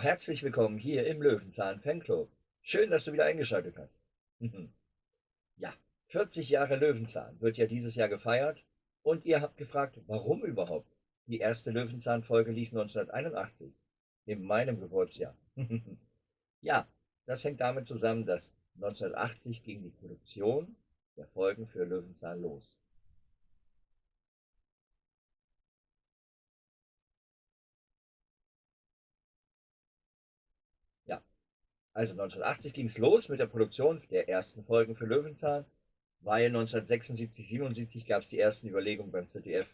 herzlich willkommen hier im Löwenzahn Fanclub. Schön, dass du wieder eingeschaltet hast. ja, 40 Jahre Löwenzahn wird ja dieses Jahr gefeiert und ihr habt gefragt, warum überhaupt? Die erste Löwenzahn-Folge lief 1981, in meinem Geburtsjahr. ja, das hängt damit zusammen, dass 1980 ging die Produktion der Folgen für Löwenzahn los. Also 1980 ging es los mit der Produktion der ersten Folgen für Löwenzahn, weil 1976, 77 gab es die ersten Überlegungen beim ZDF,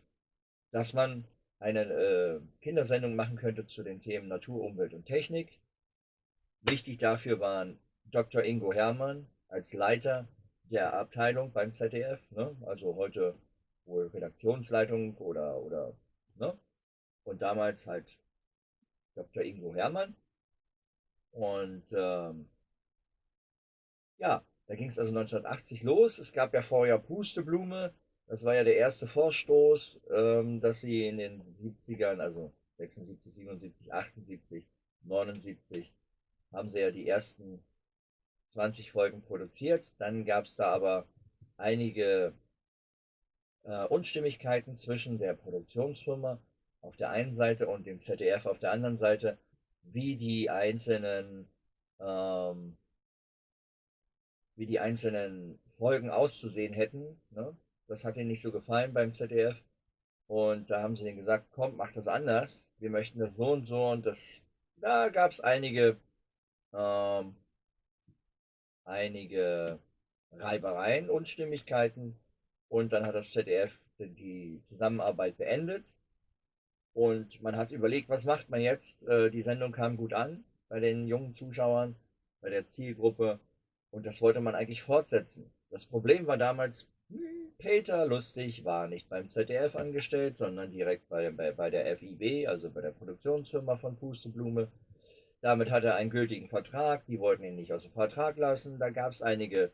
dass man eine äh, Kindersendung machen könnte zu den Themen Natur, Umwelt und Technik. Wichtig dafür waren Dr. Ingo Hermann als Leiter der Abteilung beim ZDF, ne? also heute wohl Redaktionsleitung oder, oder ne? und damals halt Dr. Ingo Hermann und ähm, ja, da ging es also 1980 los. Es gab ja vorher Pusteblume. Das war ja der erste Vorstoß, ähm, dass sie in den 70ern, also 76, 77, 78, 79, haben sie ja die ersten 20 Folgen produziert. Dann gab es da aber einige äh, Unstimmigkeiten zwischen der Produktionsfirma auf der einen Seite und dem ZDF auf der anderen Seite wie die einzelnen, ähm, wie die einzelnen Folgen auszusehen hätten. Ne? Das hat ihnen nicht so gefallen beim ZDF. Und da haben sie ihnen gesagt, komm, mach das anders. Wir möchten das so und so. Und das, da gab es einige, ähm, einige Reibereien, Unstimmigkeiten. Und dann hat das ZDF die Zusammenarbeit beendet. Und man hat überlegt, was macht man jetzt? Äh, die Sendung kam gut an bei den jungen Zuschauern, bei der Zielgruppe. Und das wollte man eigentlich fortsetzen. Das Problem war damals, hm, Peter Lustig war nicht beim ZDF angestellt, sondern direkt bei, bei, bei der FIB, also bei der Produktionsfirma von Pusteblume. Damit hat er einen gültigen Vertrag, die wollten ihn nicht aus dem Vertrag lassen. Da gab es einige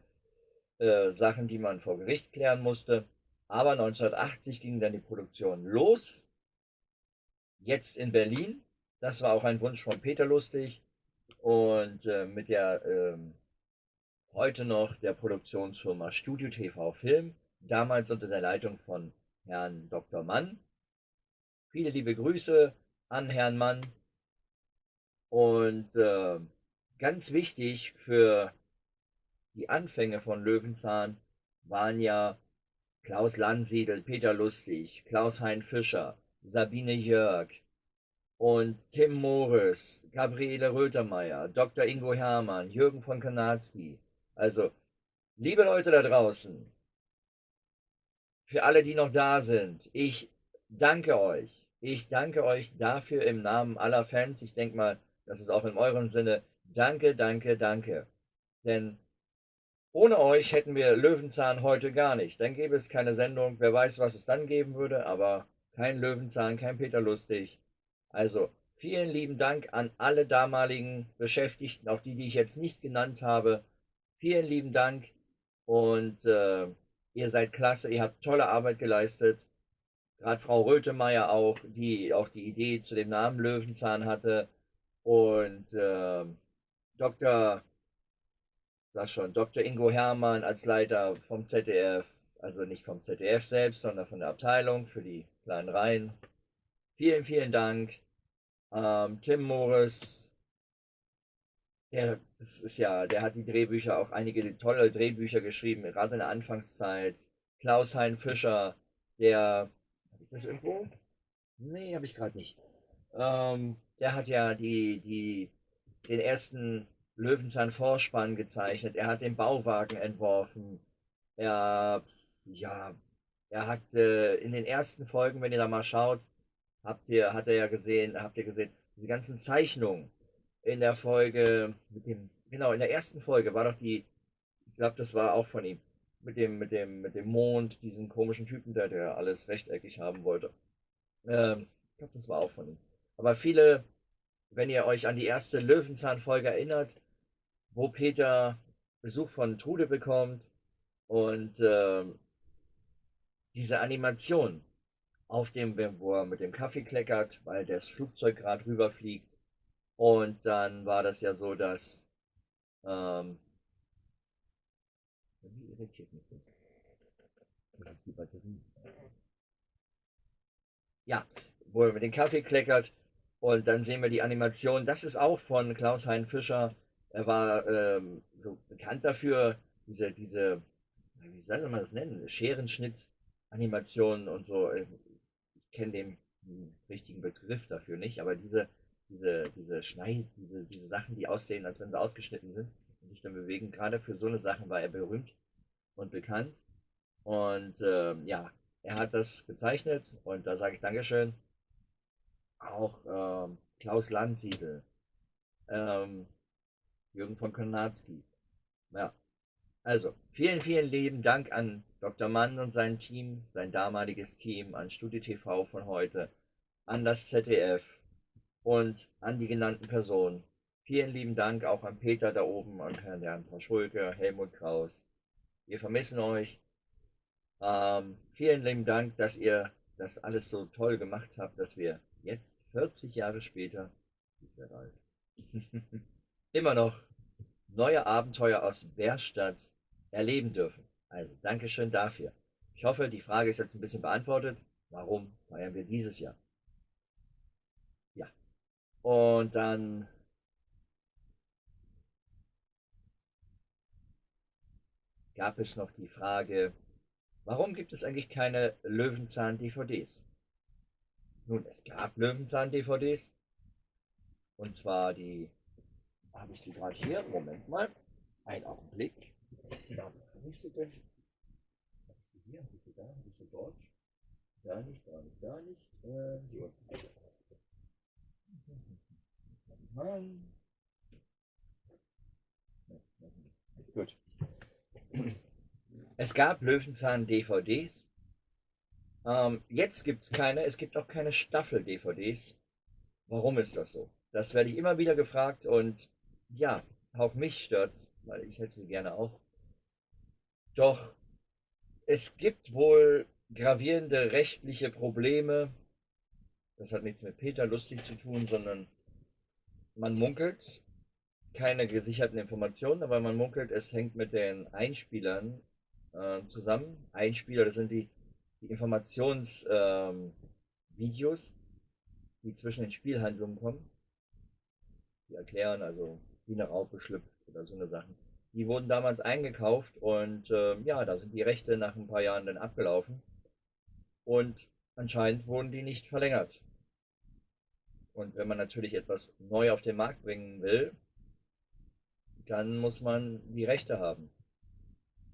äh, Sachen, die man vor Gericht klären musste. Aber 1980 ging dann die Produktion los jetzt in Berlin. Das war auch ein Wunsch von Peter Lustig und äh, mit der äh, heute noch der Produktionsfirma Studio TV Film, damals unter der Leitung von Herrn Dr. Mann. Viele liebe Grüße an Herrn Mann und äh, ganz wichtig für die Anfänge von Löwenzahn waren ja Klaus Landsiedel, Peter Lustig, Klaus-Hein Fischer, Sabine Jörg und Tim Morris, Gabriele Rötermeier, Dr. Ingo Hermann, Jürgen von Kanatski. Also, liebe Leute da draußen, für alle, die noch da sind, ich danke euch. Ich danke euch dafür im Namen aller Fans. Ich denke mal, das ist auch in eurem Sinne. Danke, danke, danke. Denn ohne euch hätten wir Löwenzahn heute gar nicht. Dann gäbe es keine Sendung. Wer weiß, was es dann geben würde, aber kein Löwenzahn, kein Peter Lustig. Also vielen lieben Dank an alle damaligen Beschäftigten, auch die, die ich jetzt nicht genannt habe. Vielen lieben Dank und äh, ihr seid klasse, ihr habt tolle Arbeit geleistet. Gerade Frau Rötemeyer auch, die auch die Idee zu dem Namen Löwenzahn hatte. Und äh, Dr. Sag schon, Dr. Ingo Hermann als Leiter vom ZDF, also nicht vom ZDF selbst, sondern von der Abteilung für die kleinen Reihen. Vielen, vielen Dank. Ähm, Tim Morris, der, das ist ja, der hat die Drehbücher, auch einige tolle Drehbücher geschrieben, gerade in der Anfangszeit. Klaus-Hein Fischer, der, habe ich das irgendwo? Nee, habe ich gerade nicht. Ähm, der hat ja die, die, den ersten Löwenzahn-Vorspann gezeichnet. Er hat den Bauwagen entworfen. Er, ja, er hat äh, in den ersten Folgen, wenn ihr da mal schaut, habt ihr, hat er ja gesehen, habt ihr gesehen, die ganzen Zeichnungen in der Folge mit dem, genau, in der ersten Folge war doch die, ich glaube, das war auch von ihm, mit dem, mit dem, mit dem Mond, diesen komischen Typen, der, der alles rechteckig haben wollte. Ähm, ich glaube, das war auch von ihm. Aber viele, wenn ihr euch an die erste Löwenzahn-Folge erinnert, wo Peter Besuch von Trude bekommt und ähm, diese Animation auf dem, wo er mit dem Kaffee kleckert, weil das Flugzeug gerade rüberfliegt. Und dann war das ja so, dass ähm, wie irritiert mich das? Das ist die Batterie. Ja, wo er mit dem Kaffee kleckert und dann sehen wir die Animation. Das ist auch von Klaus-Hein Fischer. Er war ähm, so bekannt dafür, diese, diese, wie soll man das nennen, Scherenschnitt-Animationen und so. Ich kenne den richtigen Begriff dafür nicht, aber diese, diese, diese Schneid, diese, diese Sachen, die aussehen, als wenn sie ausgeschnitten sind und sich dann bewegen, gerade für so eine Sache war er berühmt und bekannt. Und ähm, ja, er hat das gezeichnet und da sage ich Dankeschön. Auch ähm, Klaus Landsiedel, ähm, Jürgen von Konatzki. Ja, also vielen, vielen lieben Dank an Dr. Mann und sein Team, sein damaliges Team, an StudiTV von heute, an das ZDF und an die genannten Personen. Vielen lieben Dank auch an Peter da oben, an Herrn Jan Schulke, Helmut Kraus. Wir vermissen euch. Ähm, vielen lieben Dank, dass ihr das alles so toll gemacht habt, dass wir jetzt 40 Jahre später, immer noch neue Abenteuer aus Bärstadt erleben dürfen. Also Dankeschön dafür. Ich hoffe, die Frage ist jetzt ein bisschen beantwortet. Warum feiern wir dieses Jahr? Ja. Und dann gab es noch die Frage, Warum gibt es eigentlich keine Löwenzahn-DVDs? Nun, es gab Löwenzahn-DVDs. Und zwar die, habe ich sie gerade hier? Moment mal. Ein Augenblick. Ja, ich sie denn? Ich sie hier? Ich sie da? Ich sie dort? Da nicht, da nicht, da nicht. Äh, hier unten. Gut. Es gab Löwenzahn-DVDs. Ähm, jetzt gibt es keine, es gibt auch keine Staffel-DVDs. Warum ist das so? Das werde ich immer wieder gefragt und ja, auch mich stört's, weil ich hätte sie gerne auch. Doch es gibt wohl gravierende rechtliche Probleme. Das hat nichts mit Peter lustig zu tun, sondern man munkelt, keine gesicherten Informationen, aber man munkelt, es hängt mit den Einspielern äh, zusammen. Einspieler, das sind die, die Informationsvideos, ähm, die zwischen den Spielhandlungen kommen. Die erklären, also wie eine Raupe schlüpft oder so eine Sachen. Die wurden damals eingekauft und äh, ja, da sind die Rechte nach ein paar Jahren dann abgelaufen. Und anscheinend wurden die nicht verlängert. Und wenn man natürlich etwas neu auf den Markt bringen will, dann muss man die Rechte haben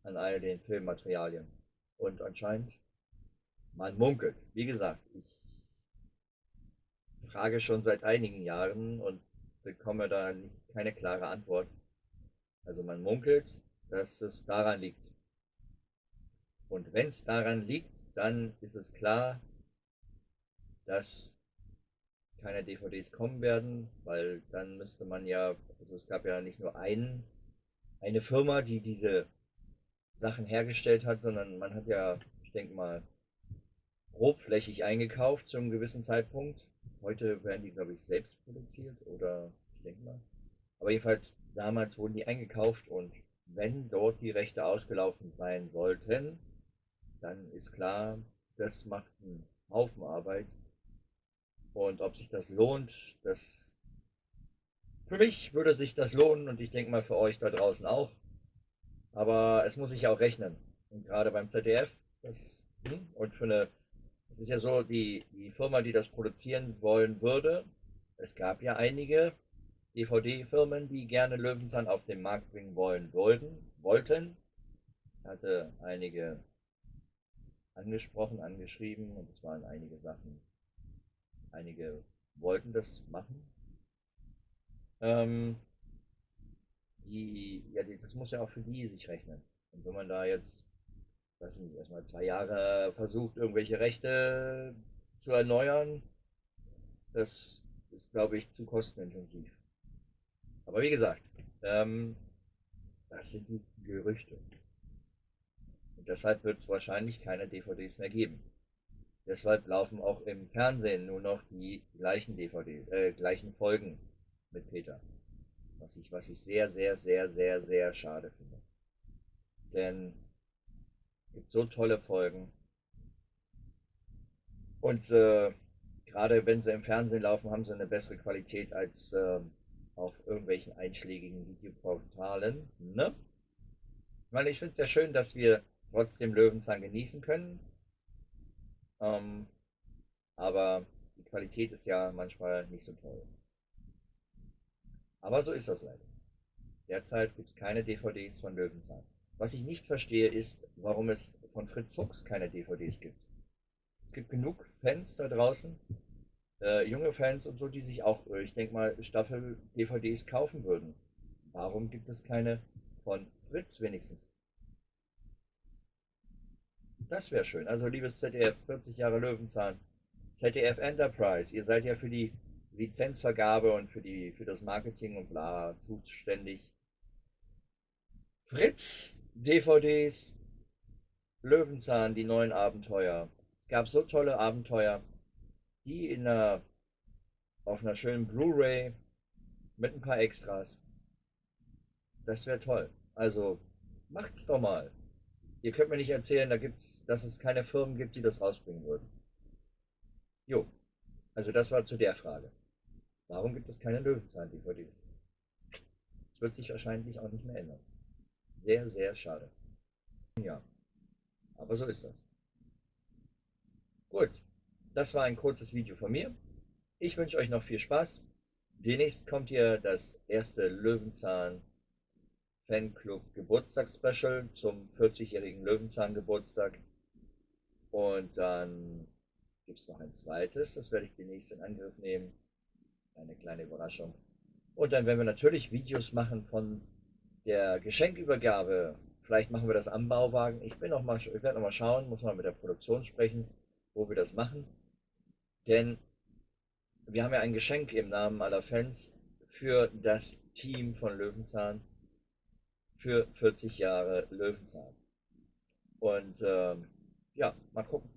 an all den Filmmaterialien. Und anscheinend, man munkelt. Wie gesagt, ich frage schon seit einigen Jahren und bekomme da keine klare Antwort. Also man munkelt, dass es daran liegt. Und wenn es daran liegt, dann ist es klar, dass keine DVDs kommen werden, weil dann müsste man ja, also es gab ja nicht nur einen, eine Firma, die diese Sachen hergestellt hat, sondern man hat ja, ich denke mal, grobflächig eingekauft zu einem gewissen Zeitpunkt. Heute werden die, glaube ich, selbst produziert oder ich denke mal. Aber jedenfalls, damals wurden die eingekauft und wenn dort die Rechte ausgelaufen sein sollten, dann ist klar, das macht einen Haufen Arbeit. Und ob sich das lohnt, das für mich würde sich das lohnen und ich denke mal für euch da draußen auch. Aber es muss sich ja auch rechnen. Und gerade beim ZDF, das, hm, und für eine, es ist ja so, die, die Firma, die das produzieren wollen würde, es gab ja einige DVD-Firmen, die gerne Löwenzahn auf den Markt bringen wollen wollten, wollten. Ich hatte einige angesprochen, angeschrieben und es waren einige Sachen. Einige wollten das machen. Ähm, die, ja, das muss ja auch für die sich rechnen. Und wenn man da jetzt, weiß nicht, erstmal zwei Jahre versucht, irgendwelche Rechte zu erneuern, das ist, glaube ich, zu kostenintensiv. Aber wie gesagt, ähm, das sind Gerüchte. Und deshalb wird es wahrscheinlich keine DVDs mehr geben. Deshalb laufen auch im Fernsehen nur noch die gleichen DVDs, äh, gleichen Folgen mit Peter. Was ich, was ich sehr, sehr, sehr, sehr, sehr schade finde. Denn es gibt so tolle Folgen. Und äh, gerade wenn sie im Fernsehen laufen, haben sie eine bessere Qualität als äh, auf irgendwelchen einschlägigen Videoportalen. Ne? Ich ich finde es sehr schön, dass wir trotzdem Löwenzahn genießen können. Ähm, aber die Qualität ist ja manchmal nicht so toll. Aber so ist das leider. Derzeit gibt es keine DVDs von Löwenzahn. Was ich nicht verstehe, ist, warum es von Fritz Fuchs keine DVDs gibt. Es gibt genug Fans da draußen, äh, junge Fans und so, die sich auch, äh, ich denke mal, Staffel-DVDs kaufen würden. Warum gibt es keine von Fritz wenigstens? Das wäre schön. Also, liebes ZDF, 40 Jahre Löwenzahn, ZDF Enterprise, ihr seid ja für die Lizenzvergabe und für, die, für das Marketing und bla zuständig. Fritz, DVDs, Löwenzahn, die neuen Abenteuer. Es gab so tolle Abenteuer, die in einer, auf einer schönen Blu-ray mit ein paar Extras. Das wäre toll. Also macht's doch mal. Ihr könnt mir nicht erzählen, da gibt's, dass es keine Firmen gibt, die das rausbringen würden. Jo, also das war zu der Frage. Warum gibt es keine Löwenzahn-DVDs? Das wird sich wahrscheinlich auch nicht mehr ändern. Sehr, sehr schade. Ja, aber so ist das. Gut, das war ein kurzes Video von mir. Ich wünsche euch noch viel Spaß. Demnächst kommt hier das erste Löwenzahn Fanclub Geburtstagsspecial zum 40-jährigen Löwenzahn Geburtstag. Und dann gibt es noch ein zweites, das werde ich demnächst in Angriff nehmen. Eine kleine Überraschung. Und dann werden wir natürlich Videos machen von der Geschenkübergabe. Vielleicht machen wir das am Bauwagen. Ich, bin noch mal, ich werde noch mal schauen, muss mal mit der Produktion sprechen, wo wir das machen. Denn wir haben ja ein Geschenk im Namen aller Fans für das Team von Löwenzahn für 40 Jahre Löwenzahn. Und ähm, ja, mal gucken.